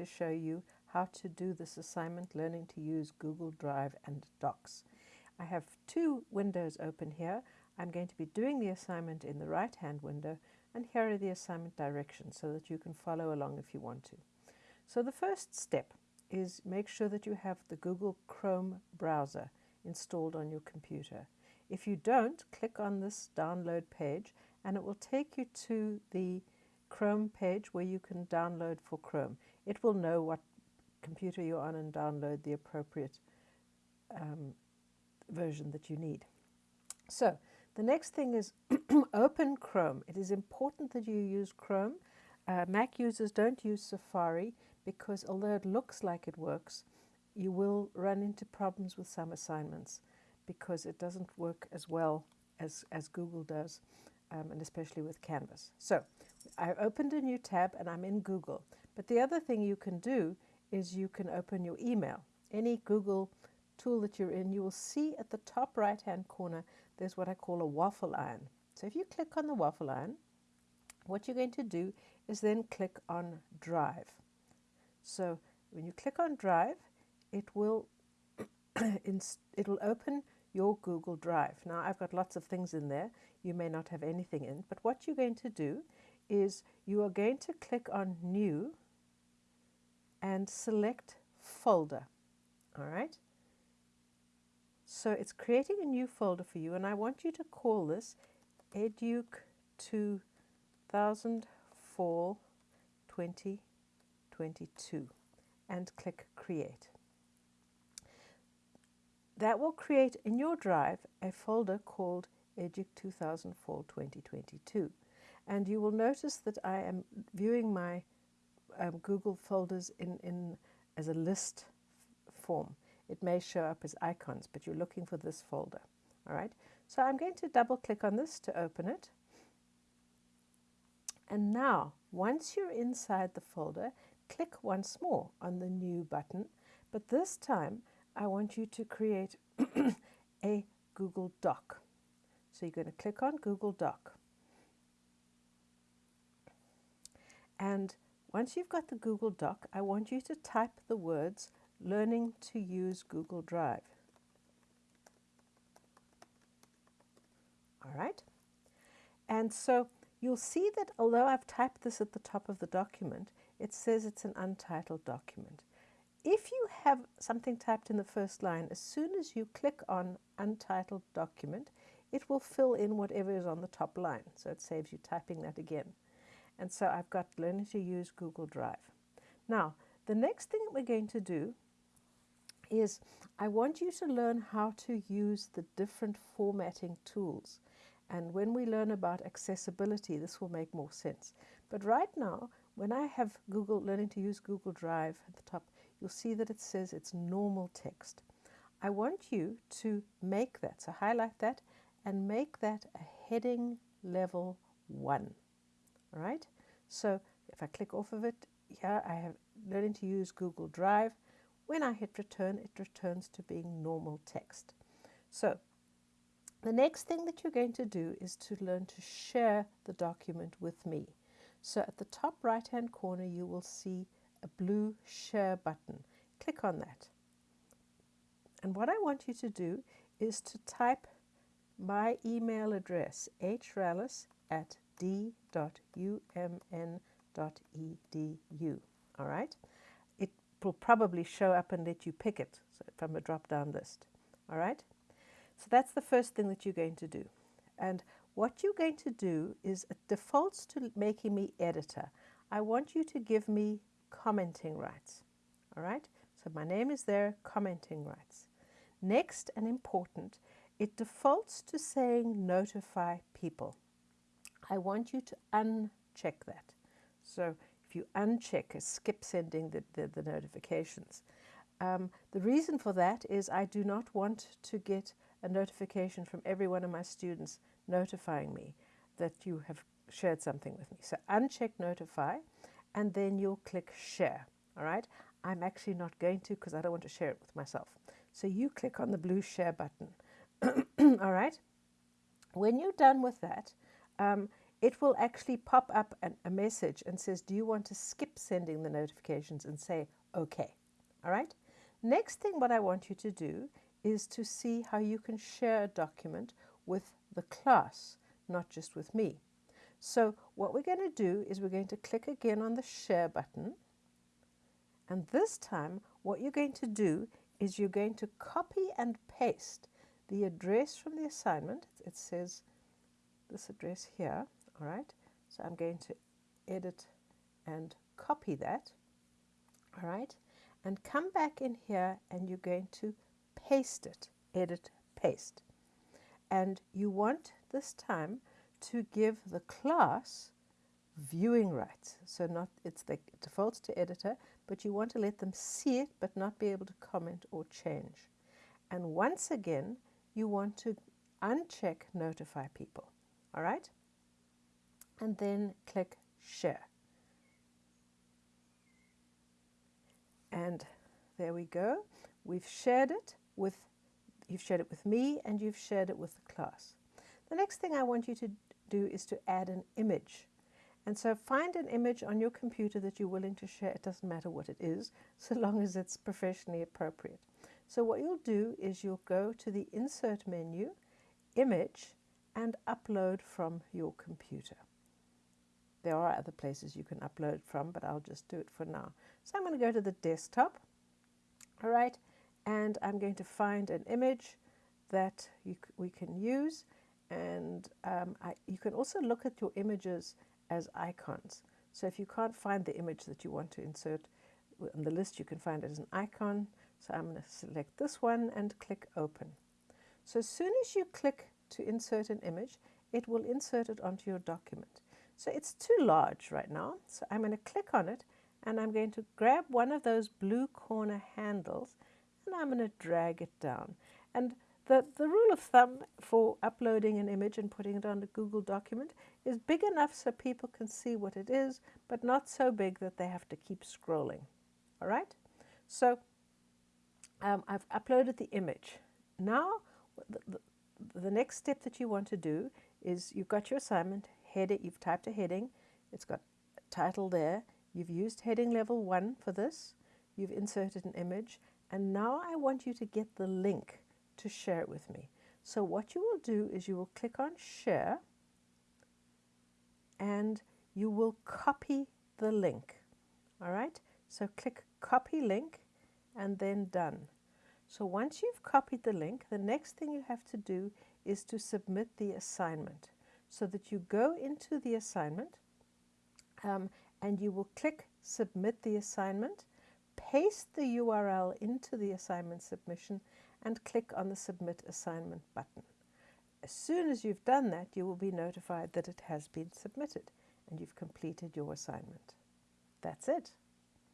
to show you how to do this assignment learning to use Google Drive and Docs. I have two windows open here. I'm going to be doing the assignment in the right hand window and here are the assignment directions so that you can follow along if you want to. So the first step is make sure that you have the Google Chrome browser installed on your computer. If you don't, click on this download page and it will take you to the Chrome page where you can download for Chrome. It will know what computer you're on and download the appropriate um, version that you need. So the next thing is open Chrome. It is important that you use Chrome. Uh, Mac users don't use Safari because although it looks like it works, you will run into problems with some assignments because it doesn't work as well as, as Google does, um, and especially with Canvas. So I opened a new tab and I'm in Google. But the other thing you can do is you can open your email. Any Google tool that you're in, you will see at the top right hand corner there's what I call a waffle iron. So if you click on the waffle iron, what you're going to do is then click on Drive. So when you click on Drive, it will it'll open your Google Drive. Now I've got lots of things in there. You may not have anything in, but what you're going to do is you are going to click on New and select Folder. All right? So it's creating a new folder for you, and I want you to call this EDUC 2000 Fall 2022 and click Create. That will create in your drive a folder called EDUC 2000 Fall 2022. And you will notice that I am viewing my um, Google folders in, in as a list form. It may show up as icons, but you're looking for this folder. All right. So I'm going to double click on this to open it. And now, once you're inside the folder, click once more on the new button. But this time, I want you to create a Google Doc. So you're going to click on Google Doc. And once you've got the Google Doc, I want you to type the words learning to use Google Drive. All right. And so you'll see that although I've typed this at the top of the document, it says it's an untitled document. If you have something typed in the first line, as soon as you click on untitled document, it will fill in whatever is on the top line. So it saves you typing that again. And so I've got learning to use Google Drive. Now, the next thing we're going to do is I want you to learn how to use the different formatting tools. And when we learn about accessibility, this will make more sense. But right now, when I have Google learning to use Google Drive at the top, you'll see that it says it's normal text. I want you to make that, so highlight that and make that a heading level 1. Right, so if I click off of it, here I have learning to use Google Drive. When I hit return, it returns to being normal text. So the next thing that you're going to do is to learn to share the document with me. So at the top right hand corner, you will see a blue share button. Click on that. And what I want you to do is to type my email address, hrallis at d.umn.edu. All right? It will probably show up and let you pick it from a drop down list. All right? So that's the first thing that you're going to do. And what you're going to do is it defaults to making me editor. I want you to give me commenting rights. All right? So my name is there, commenting rights. Next and important, it defaults to saying notify people. I want you to uncheck that. So if you uncheck, skip sending the, the, the notifications. Um, the reason for that is I do not want to get a notification from every one of my students notifying me that you have shared something with me. So uncheck notify and then you'll click share. All right. I'm actually not going to because I don't want to share it with myself. So you click on the blue share button. All right. When you're done with that, um, it will actually pop up an, a message and says, do you want to skip sending the notifications and say, okay. All right. Next thing what I want you to do is to see how you can share a document with the class, not just with me. So what we're going to do is we're going to click again on the share button. And this time, what you're going to do is you're going to copy and paste the address from the assignment. It says this address here, all right? So I'm going to edit and copy that, all right? And come back in here and you're going to paste it, edit, paste. And you want this time to give the class viewing rights. So not it's the defaults to editor, but you want to let them see it but not be able to comment or change. And once again, you want to uncheck notify people. All right? And then click share. And there we go. We've shared it with you've shared it with me and you've shared it with the class. The next thing I want you to do is to add an image. And so find an image on your computer that you're willing to share. It doesn't matter what it is, so long as it's professionally appropriate. So what you'll do is you'll go to the Insert menu, Image, and upload from your computer. There are other places you can upload from, but I'll just do it for now. So I'm going to go to the desktop, all right, and I'm going to find an image that you, we can use. And um, I, you can also look at your images as icons. So if you can't find the image that you want to insert on the list, you can find it as an icon. So I'm going to select this one and click Open. So as soon as you click to insert an image, it will insert it onto your document. So it's too large right now. So I'm going to click on it and I'm going to grab one of those blue corner handles and I'm going to drag it down. And the, the rule of thumb for uploading an image and putting it on a Google document is big enough so people can see what it is, but not so big that they have to keep scrolling. All right? So um, I've uploaded the image. Now, the, the, next step that you want to do is you've got your assignment, header, you've typed a heading, it's got a title there, you've used heading level one for this, you've inserted an image, and now I want you to get the link to share it with me. So what you will do is you will click on share and you will copy the link. All right, so click copy link and then done. So once you've copied the link, the next thing you have to do is to submit the assignment. So that you go into the assignment um, and you will click submit the assignment, paste the URL into the assignment submission and click on the Submit Assignment button. As soon as you've done that, you will be notified that it has been submitted and you've completed your assignment. That's it.